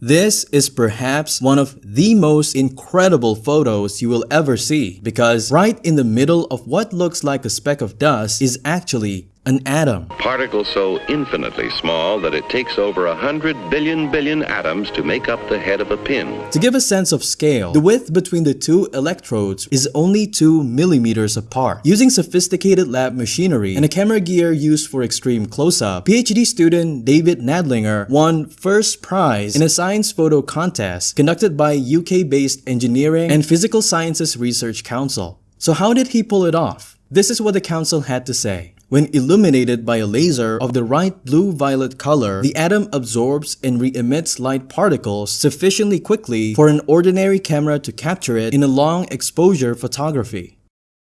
This is perhaps one of the most incredible photos you will ever see because right in the middle of what looks like a speck of dust is actually an atom. Particle so infinitely small that it takes over a hundred billion billion atoms to make up the head of a pin. To give a sense of scale, the width between the two electrodes is only 2 millimeters apart. Using sophisticated lab machinery and a camera gear used for extreme close-up, PhD student David Nadlinger won first prize in a science photo contest conducted by UK-based Engineering and Physical Sciences Research Council. So how did he pull it off? This is what the council had to say. When illuminated by a laser of the right blue-violet color, the atom absorbs and re-emits light particles sufficiently quickly for an ordinary camera to capture it in a long exposure photography.